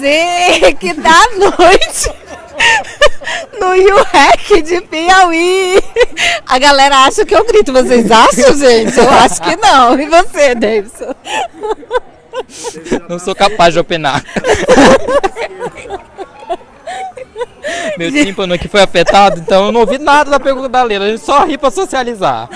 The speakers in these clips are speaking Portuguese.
você que da noite no UREC de Piauí. A galera acha que eu grito. Vocês acham, gente? Eu acho que não. E você, Davidson? Não sou capaz de opinar. Meu tímpano aqui foi afetado, então eu não ouvi nada da pergunta da Leila. A gente só ri pra socializar.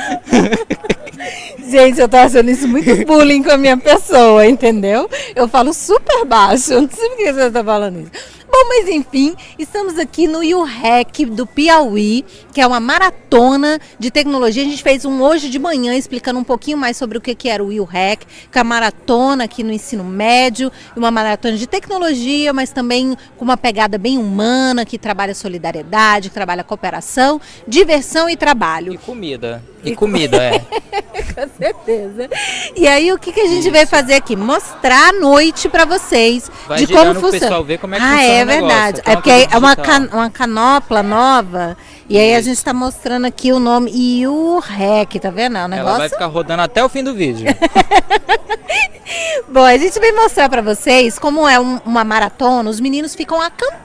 Gente, eu tô achando isso muito bullying com a minha pessoa, entendeu? Eu falo super baixo, eu não sei por que você tá falando isso. Bom, mas enfim, estamos aqui no UREC do Piauí, que é uma maratona de tecnologia. A gente fez um hoje de manhã explicando um pouquinho mais sobre o que era o UREC, que é a maratona aqui no ensino médio, uma maratona de tecnologia, mas também com uma pegada bem humana, que trabalha solidariedade, que trabalha cooperação, diversão e trabalho. E comida. E comida, é. Com certeza. E aí, o que, que a gente veio fazer aqui? Mostrar à noite para vocês Vai de como funciona. pessoal ver como é que ah, funciona é o negócio. verdade. É porque é uma, can- uma canopla nova. E aí a gente está mostrando aqui o nome e o REC, tá vendo? É um Ela vai negócio. ficar rodando até o fim do vídeo. Bom, a gente veio mostrar para vocês como é um- uma maratona. Os meninos ficam acampados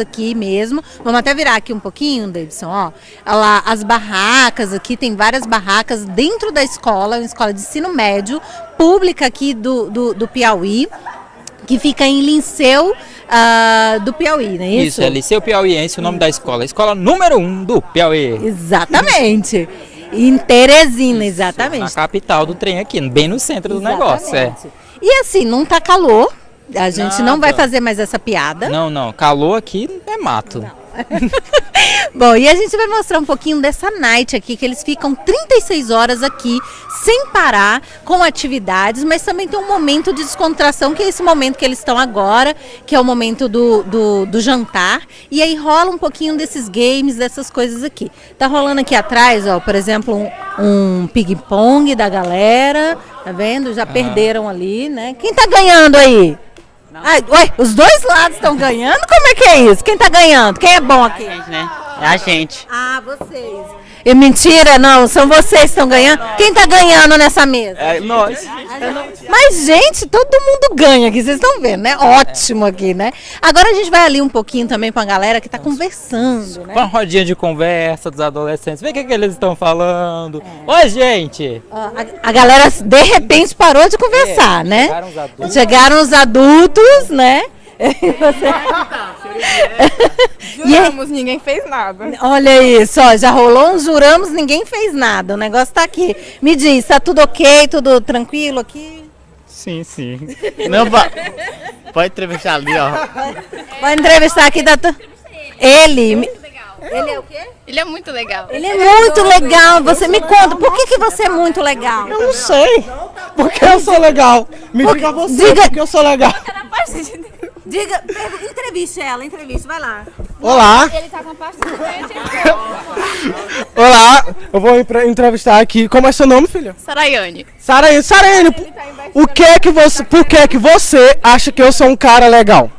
aqui mesmo. Vamos até virar aqui um pouquinho, Davidson, ó. Olha lá, as barracas aqui, tem várias barracas dentro da escola, uma escola de ensino médio, pública aqui do, do, do Piauí, que fica em Linceu ah, do Piauí, não é isso? Isso, é Liceu Piauiense, o nome da escola. Escola número 1 um do Piauí. Exatamente. Em Teresina, Na exatamente. capital do trem aqui, bem no centro do negócio. É. E assim, não tá calor. A gente não vai Nada. fazer mais essa piada. Não, não, calor aqui é mato. Bom, e a gente vai mostrar um pouquinho dessa night aqui, que eles ficam 36 horas aqui, sem parar, com atividades, mas também tem um momento de descontração, que é esse momento que eles estão agora, que é o momento do, do, do jantar. E aí rola um pouquinho desses games, dessas coisas aqui. Tá rolando aqui atrás, ó, por exemplo, um, um ping-pong da galera, tá vendo? Já perderam ali, né? Quem tá ganhando aí? Ai, ué, os dois lados estão ganhando? Como é que é isso? Quem tá ganhando? Quem é bom aqui? gente, né? É a gente. Ah, vocês. E mentira, não, são vocês que estão ganhando. Quem tá ganhando nessa mesa? É nós. Mas, gente, todo mundo ganha aqui, vocês estão vendo, né? Ótimo aqui, né? Agora a gente vai ali um pouquinho também com a galera que tá conversando, né? Com a rodinha de conversa dos adolescentes. Vê o que, que eles estão falando. É. Oi, gente! A, a galera, de repente, parou de conversar, É, né? chegaram os adultos. Chegaram os adultos, né? Você- E aí- Juramos, ninguém fez nada. Olha isso, ó, já rolou um juramos, ninguém fez nada. O negócio tá aqui. Me diz, tá tudo ok, tudo tranquilo aqui? Sim, sim. Não, va- pode entrevistar ali, ó. Vai entrevistar aqui da tu... Ele. Ele é o quê? Ele é muito legal. Ele é muito legal. Você me conta, por que, que você é muito legal? Eu não sei. Porque eu sou legal. Me diga você, Diga- porque eu sou legal. Diga, entreviste ela, entreviste, vai lá. Olá, Ele tá com parte olá. Eu vou entrevistar aqui. Como é seu nome, filha? Saraiane. Sarene. Sarene, o que é que você, por que é que você acha que eu sou um cara legal?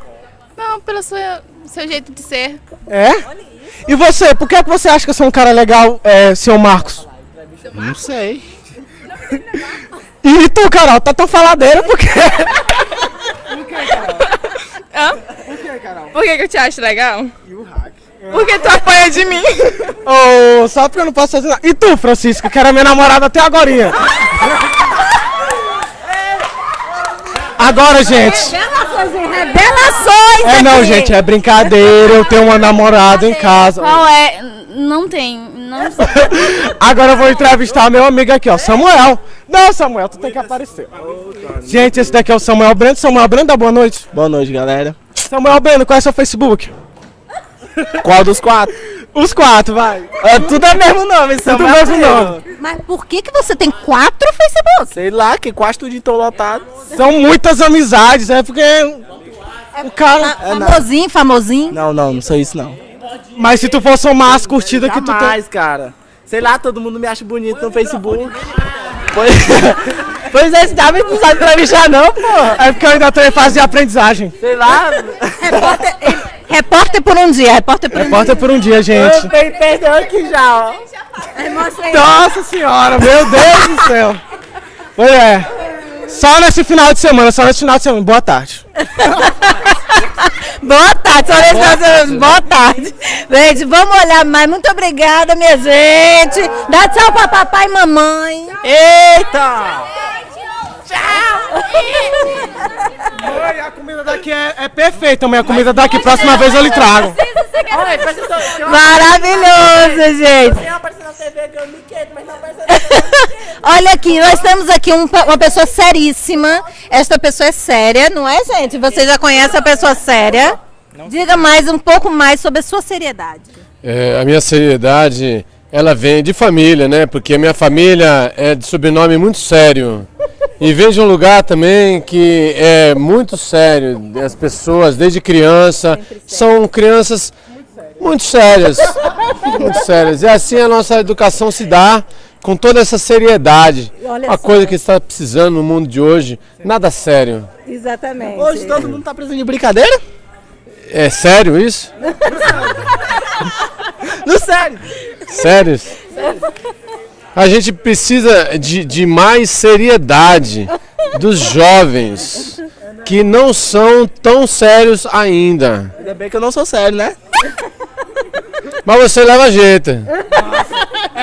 Não, pelo seu, seu jeito de ser. É? E você, por que é que você acha que eu sou um cara legal, é, seu Marcos? Não sei. E tu, Carol, tá tão faladeira porque... Hã? Por que, que eu te acho legal? Porque tu apanha de mim. oh, só porque eu não posso fazer nada. E tu, Francisca, que era minha namorada até agora. Agora, gente. Revelações! É não, aqui. gente, é brincadeira. Eu tenho uma namorada em casa. Qual é? Não tem. Não Agora eu vou entrevistar meu amigo aqui, ó, Samuel. Não, Samuel, tu tem que aparecer. Gente, esse daqui é o Samuel Breno. Samuel Breno, dá boa noite. Boa noite, galera. Samuel Breno, qual é seu Facebook? Qual dos quatro? Os quatro, vai. É, tudo é mesmo nome, Tudo Samuel mesmo Breno. nome. Mas por que, que você tem quatro Facebook? Sei lá, que quase tudo estão lotado. São muitas amizades, é porque o cara... Famosinho, famosinho. Não, não, não sou isso não. Mas se tu for somar as curtidas que tu tem... Jamais, cara. Sei lá, todo mundo me acha bonito no Facebook. Pois, pois é, esse Davi não sabe entrevistar não, pô. É porque eu ainda tô em fase de aprendizagem. Sei lá. Repórter, repórter por um dia, repórter por um Repórter por um dia, gente. Eu tenho perdão aqui já, ó. dia. Nossa senhora, meu Deus do céu. Pois é. Só nesse final de semana, só nesse final de semana. Boa tarde. Boa tarde, só nesse final de semana. Boa tarde. Gente, vamos olhar mais. Muito obrigada, minha gente. Dá tchau pra papai e mamãe. Eita! Mãe, a comida daqui é, é perfeita, mãe. A comida daqui, próxima vez eu lhe trago. Maravilhoso, gente. eu apareci na TV eu me quedo, mas não aparece na Olha aqui, nós temos aqui um- uma pessoa seríssima. Esta pessoa é séria, não é, gente? Você já conhece a pessoa séria? Diga mais um pouco mais sobre a sua seriedade. É, a minha seriedade, ela vem de família, né? Porque a minha família é de sobrenome muito sério. E vem de um lugar também que é muito sério. As pessoas, desde criança, são crianças muito sérias. Muito sérias. E assim a nossa educação se dá com toda essa seriedade. Olha Uma só. coisa que está precisando no mundo de hoje, nada sério. Exatamente. Hoje todo mundo tá precisando de brincadeira? É sério isso? No sério! Sérios? A gente precisa de, de mais seriedade dos jovens que não são tão sérios ainda. Ainda bem que eu não sou sério, né? Mas você leva jeito.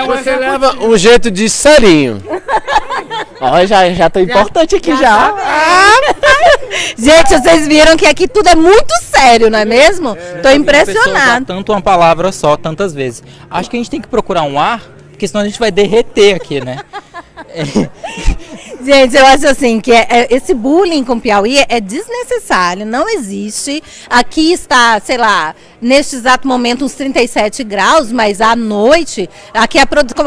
Você leva um jeito de serinho. Ó, já, já tô importante aqui já. Gente, vocês viram que aqui tudo é muito sério, não é mesmo? Tô Pessoa usar impressionada. tanto uma palavra só, tantas vezes. Acho que a gente tem que procurar um ar, porque senão a gente vai derreter aqui, né? Gente, eu acho assim que é- é- esse bullying com Piauí é, é desnecessário, não existe. Aqui está, sei lá, neste exato momento uns 37 graus, mas à noite, aqui a produção.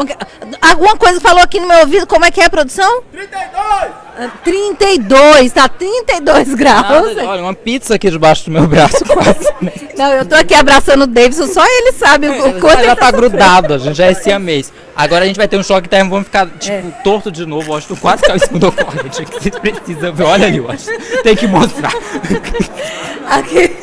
Alguma coisa falou aqui no meu ouvido, como é que é a produção? 32! 32, tá 32 graus. Nada, olha, uma pizza aqui debaixo do meu braço quase. né? Não, eu tô aqui abraçando o Davidson, só ele sabe o quanto já ele tá grudado, a gente já é siamês. Agora a gente vai ter um choque térmico, vamos ficar, tipo, torto de novo. Acho que quase caiu em cima do corrente. que Vocês precisam ver. Olha ali, eu acho. Tem que mostrar. Aqui,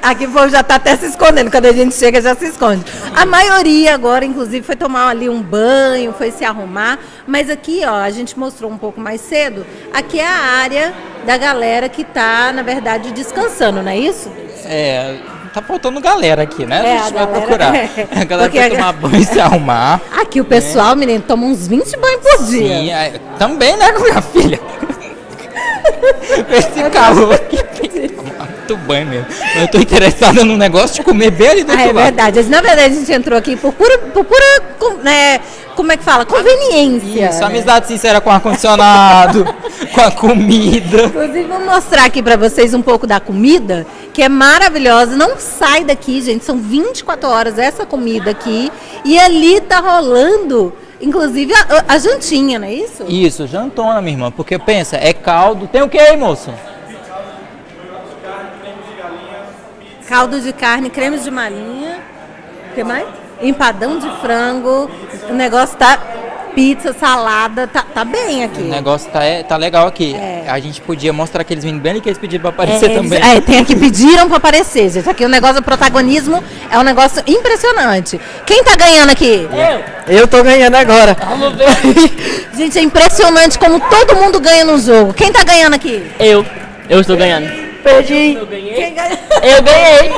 aqui o povo já tá até se escondendo. Quando a gente chega, já se esconde. A maioria agora, inclusive, foi tomar ali um banho, foi se arrumar. Mas aqui, ó, a gente mostrou um pouco mais cedo. Aqui é a área da galera que tá, na verdade, descansando, não é isso? É, tá faltando galera aqui, né? É, a gente a vai galera- procurar. é. A galera Porque vai a- tomar banho e se arrumar. Aqui o pessoal, menino, toma uns 20 banhos por dia. Sim, é, também, né, minha filha? Esse calor aqui. Muito banho mesmo. Mas eu tô interessada num negócio de comer bem ali do Ah, é lado. verdade. Na verdade, a gente entrou aqui por pura, por pura né, como é que fala? Conveniência. Isso, né? amizade sincera com ar-condicionado, com a comida. Inclusive, vou mostrar aqui pra vocês um pouco da comida, que é maravilhosa. Não sai daqui, gente. São 24 horas essa comida aqui. E ali tá rolando, inclusive, a, a jantinha, não é isso? Isso, jantona, minha irmã. Porque pensa, é caldo. Tem o que aí, moço? Caldo de carne, creme de malinha. O que mais? Empadão de frango. O negócio tá. Pizza, salada, tá, tá bem aqui. O negócio tá, é- tá legal aqui. É. A gente podia mostrar aqueles meninos bem ali que eles pediram pra aparecer É, também. É, tem aqui, pediram pra aparecer, gente. Aqui o negócio do protagonismo é um negócio impressionante. Quem tá ganhando aqui? Eu tô ganhando agora. Gente, é impressionante como todo mundo ganha no jogo. Quem tá ganhando aqui? Eu. Eu estou ganhando. Perdi. Quem ganha? Eu ganhei.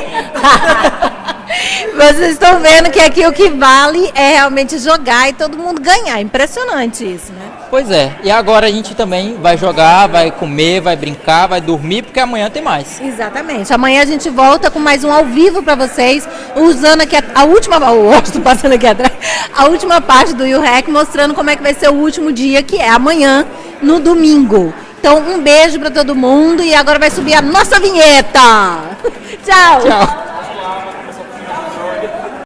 Vocês estão vendo que aqui o que vale é realmente jogar e todo mundo ganhar. Impressionante isso, né? Pois é. E agora a gente também vai jogar, vai comer, vai brincar, vai dormir, porque amanhã tem mais. Exatamente. Amanhã a gente volta com mais um ao vivo pra vocês, usando aqui a, a última, o Austin passando aqui atrás, a última parte do YouHack, mostrando como é que vai ser o último dia, que é amanhã, no domingo. Então, um beijo pra todo mundo e agora vai subir a nossa vinheta. Tchau. Tchau.